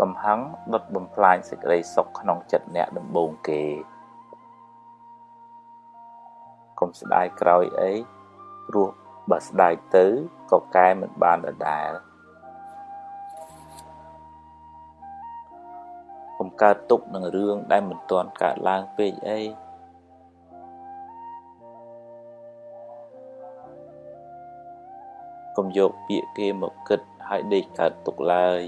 កំហឹងដុតបំផ្លាញសេចក្តីសុខក្នុងចិត្តអ្នកដំបូងគេកុំស្ដាយក្រោយអីព្រោះបើស្ដាយទៅក៏កែមិនបានដដែលកុំកើតទុកនឹងរឿងដែលមិនទាន់កើតឡើងពេកអីកុំយកពាក្យគេមកគិតហើយដេកកើតទុកឡើយ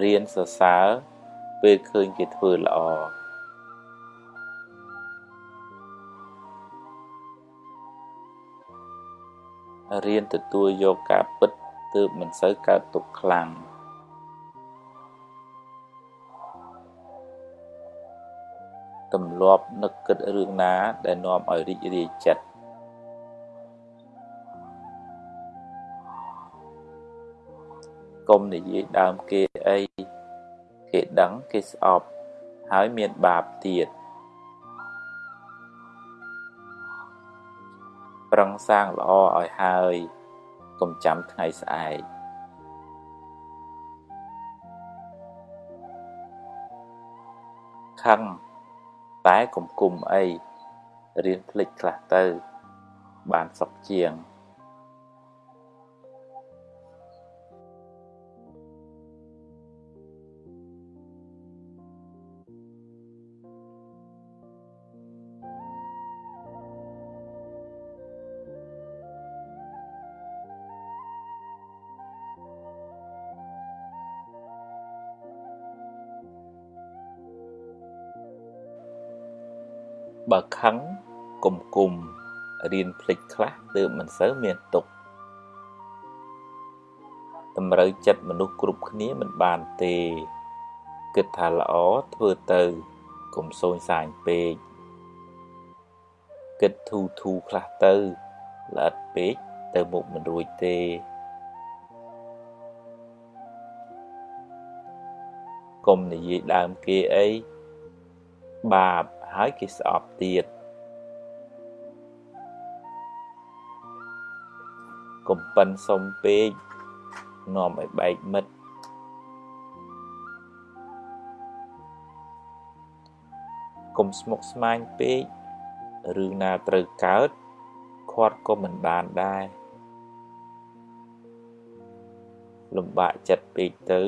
រៀនសរសើរពេលឃើញគេធ្វើល្អរៀនទទួលយកការពិតទើបមិនសូវកើតទុកខ្លាំងទម្លាប់នឹកគិតរឿងណាដែលនាំឲ្យរីករាយចិត្តកុំនិយាយដើមគេអី គេដឹងគេស្អប់ហើយមានបាបទៀតប្រឹងសាងល្អឲ្យហើយកុំចាំថ្ងៃស្អែកខឹងតែកុំគុំអីរៀនភ្លេចខ្លះទៅ បានសុខជាង បើខឹងគុំគុំរៀនភ្លេចខ្លះទើបមិនសូវមានទុកតម្រូវចិត្តមនុស្សគ្រប់គ្នាមិនបានទេគិតថាល្អធ្វើទៅកុំសូនសាញពេកគិតធូធូខ្លះទៅល្អិតពេកទៅមុខមិនរួចទេកុំនិយាយដើមគេអីបាប ហើយគេស្អប់ទៀតកុំប៉ិនសុំពេកនាំឲ្យបែកមិត្តកុំស្មុគស្មាញពេករឿងណាត្រូវកើតខាត់ក៏មិនបានដែរលំបាកចិត្តពេកទៅ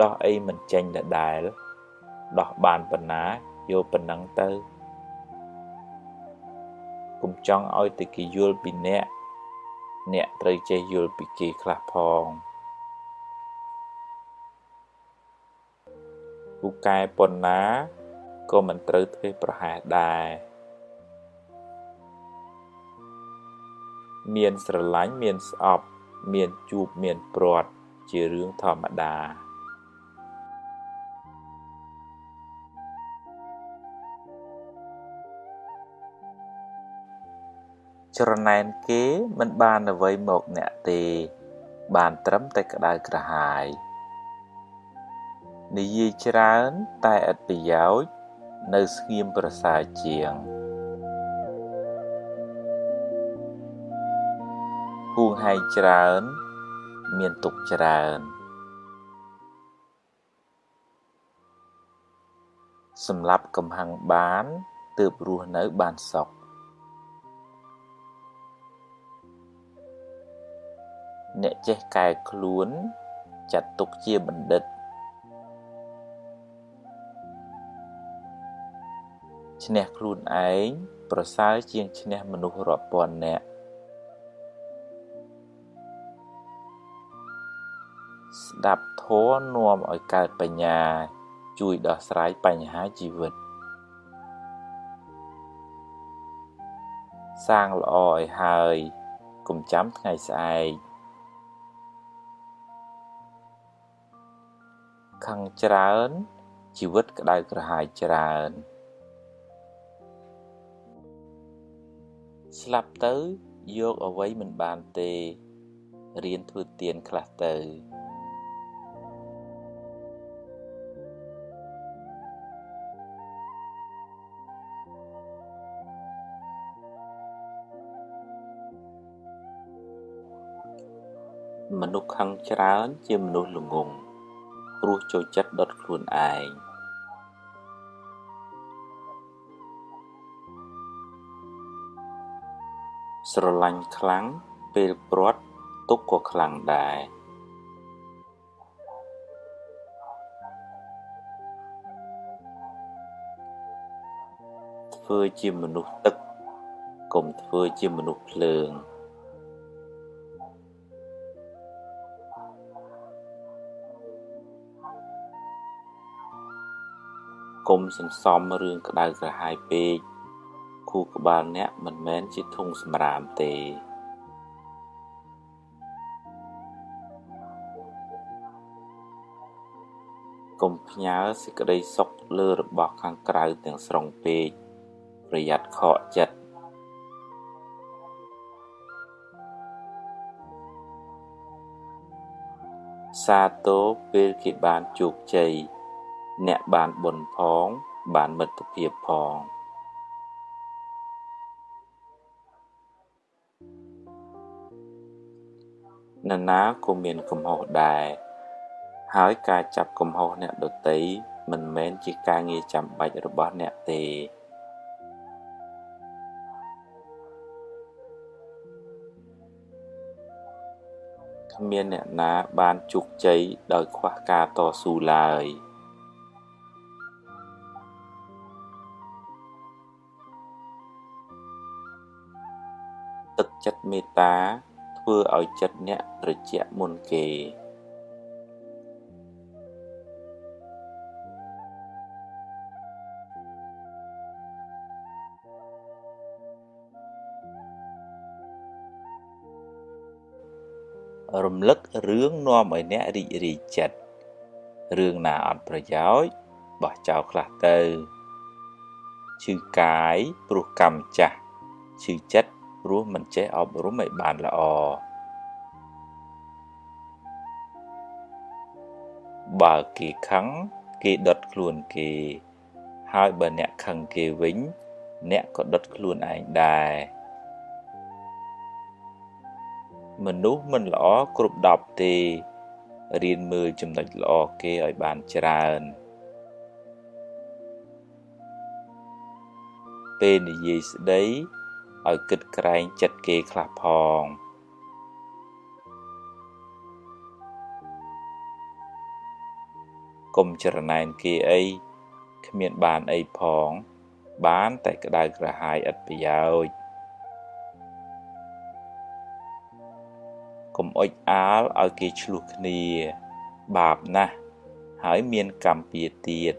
ដោះអីមិនចេញដដែលដោះបានប៉ុណ្ណា យកប៉ុណ្ណឹងទៅកុំចង់ឲ្យតែគេយល់ពីអ្នកអ្នកត្រូវចេះយល់ពីគេខ្លះផងពូកែប៉ុណ្ណាក៏មិនត្រូវធ្វើប្រហែសដែរមានស្រឡាញ់មានស្អប់ មានជួបមានព្រាត់ជារឿងធម្មតា ច្រណែនគេមិនបានអ្វីមកអ្នកទេ បានត្រឹមតែក្តៅក្រហាយនិយាយច្រើនតែឥតប្រយោជន៍នៅស្ងៀមប្រសើរជាងហួងហែងច្រើន មានទុកច្រើនសម្រាប់កំហឹងបានទើបរស់នៅបានសុខ អ្នកចេះកែខ្លួនចាត់ទុកជាបណ្ឌិតឈ្នះខ្លួនឯងប្រសើរជាងឈ្នះមនុស្សរាប់ពាន់នាក់ស្ដាប់ធម៌នាំឲ្យកើតបញ្ញា ជួយដោះស្រាយបញ្ហាជីវិត សាងល្អឲ្យហើយកុំចាំថ្ងៃស្អែក ខឹងច្រើន ជីវិតក្តៅក្រហាយច្រើន ស្លាប់ទៅយកអ្វីមិនបានទេរៀនធ្វើទៀនខ្លះទៅមនុស្សខឹងច្រើនជាមនុស្សល្ងង់ ព្រោះចូលចិត្តដុតខ្លួនឯងស្រឡាញ់ខ្លាំងពេលព្រាត់ទុកក៏ខ្លាំងដែរធ្វើជាមនុស្សទឹកកុំធ្វើជាមនុស្សភ្លើង កុំសន្សំរឿងក្តៅក្រហាយពេកខួរក្បាលអ្នកមិនមែនជាធុងសម្រាមទេកុំផ្ញើសេចក្តីសុខលើរបស់ខាងក្រៅទាំងស្រុងពេកប្រយ័ត្នខកចិត្តសាទរពេលគេបានជោគជ័យ អ្នកបានបុណ្យផង បានមិត្តភាពផងនរណាក៏មានកំហុសដែរហើយការចាប់កំហុសអ្នកដទៃមិនមែនជាការងារចាំបាច់របស់អ្នកទេគ្មានអ្នកណាបានជោគជ័យដោយខ្វះការតស៊ូឡើយ ទឹកចិត្តមេត្តាធ្វើឲ្យចិត្តអ្នកត្រជាក់មុនគេរំលឹករឿងនាំឲ្យអ្នករីករាយចិត្តរឿងណាអត់ប្រយោជន៍បោះចោលខ្លះទៅឈឺកាយព្រោះកម្មចាស់ឈឺចិត្ត ព្រោះមិនចេះអប់រំឲ្យបានល្អបើគេខឹងគេដុតខ្លួនគេ ហើយបើអ្នកខឹងគេវិញ អ្នកក៏ដុតខ្លួនឯងដែរមនុស្សមិនល្អគ្រប់10ទេរៀនមើលចំណុចល្អគេឲ្យបានច្រើនពេលនិយាយស្ដី ឲ្យគិតក្រែងចិត្តគេខ្លះផងកុំចរណែនគេអីគ្មានបានអីផង បានតែក្តៅក្រហាយឥតប្រយោជន៍កុំអុចអាលឲ្យគេឆ្លោះគ្នា បាបណាស់ហើយមានកម្មពៀទៀត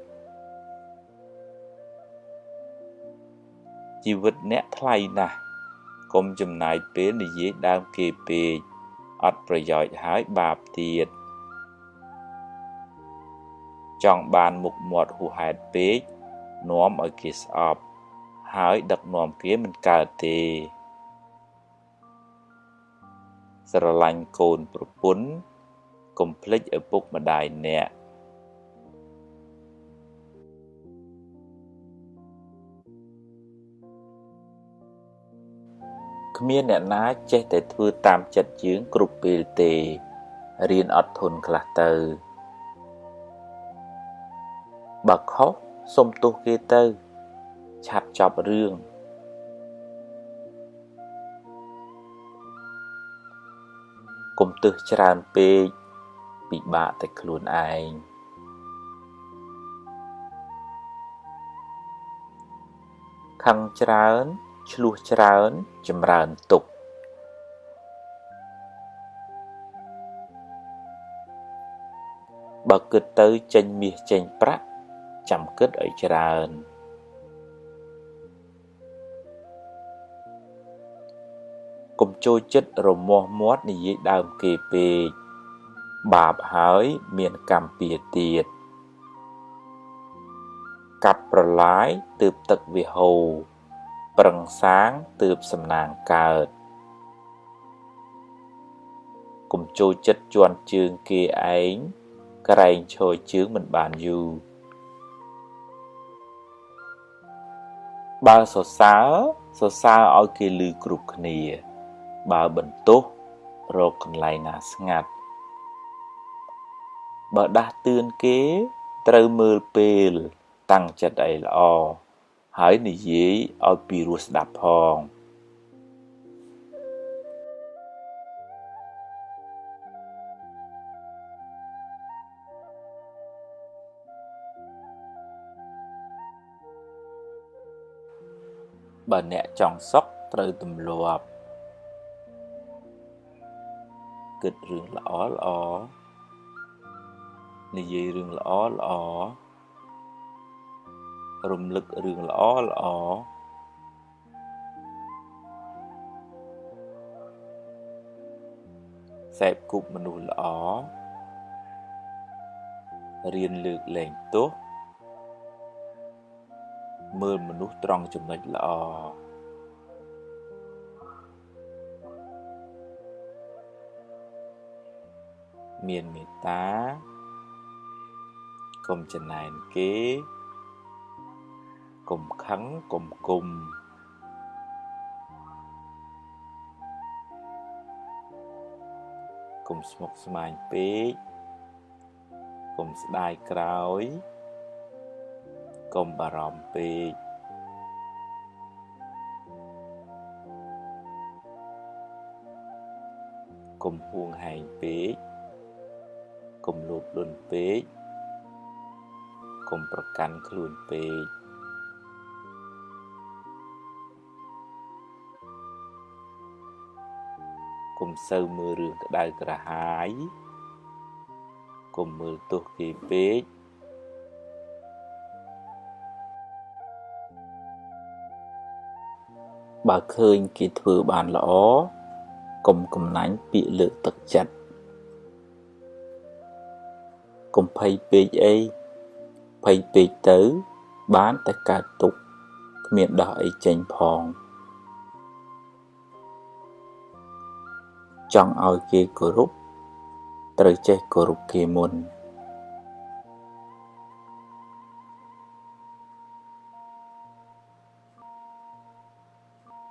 ជីវិតអ្នកថ្លៃណាស់កុំចំណាយពេលនិយាយដើមគេពេកអត់ប្រយោជន៍ហើយបាបទៀតចង់បានមុខមាត់ហួសហេតុពេកនាំឲ្យគេស្អប់ហើយដឹកនាំគេមិនកើតទេ ស្រឡាញ់កូនប្រពន្ធកុំភ្លេចឪពុកម្ដាយអ្នក គ្មានអ្នកណាចេះតែធ្វើតាមចិត្តយើងគ្រប់ពេលទេរៀនអត់ធន់ខ្លះទៅបើខុសសុំទោសគេទៅឆាប់ចប់រឿងកុំទឹះច្រើនពេកពិបាកតែខ្លួនឯងខឹងច្រើន ឆ្លោះច្រើនចម្រើនទុកបើគិតទៅចេញមាសចេញប្រាក់ចាំគិតឲ្យច្រើនកុំចូលចិត្តរមាស់មាត់និយាយដើមគេពេកបាបហើយមានកម្មពៀទៀតកាប់ប្រឡាយទើបទឹកវាហូរ ប្រឹងសាងទើបសំណាងកើតកុំចូលចិត្តជន់ជើងគេឯងក្រែងឈរជើងមិនបានយូរបើសរសើរសរសើរឲ្យគេឮគ្រប់គ្នា បើបន្ទោសរកកន្លែងណាស្ងាត់បើដាស់តឿនគេត្រូវមើលពេល តាំងចិត្តឲ្យល្អ ហើយនិយាយឲ្យពីរោះស្ដាប់ផងបើអ្នកចង់សុខត្រូវទម្លាប់គិតរឿងល្អល្អនិយាយរឿងល្អល្អ រំលឹករឿងល្អល្អសេពគប់មនុស្សល្អរៀនលើកលែងទោសមើលមនុស្សត្រង់ចំណុចល្អមានមេត្តាកុំចំណែនគេ កុំខឹងកុំគុំកុំស្មុគស្មាញពេកកុំស្ដាយក្រោយកុំបារម្ភពេកកុំហួងហែងពេកកុំលោភលន់ពេកកុំប្រកាន់ខ្លួនពេក កុំសូវមើលរឿងក្តៅក្រហាយកុំមើលទោសគេពេកបើឃើញគេធ្វើបានល្អកុំកំណាញ់ពាក្យលើកទឹកចិត្តកុំភ័យពេកអីភ័យពេកទៅ បានតែកើតទុកគ្មានដោះអីចេញផង ចង់ឲ្យគេគោរព ត្រូវចេះគោរពគេមុន។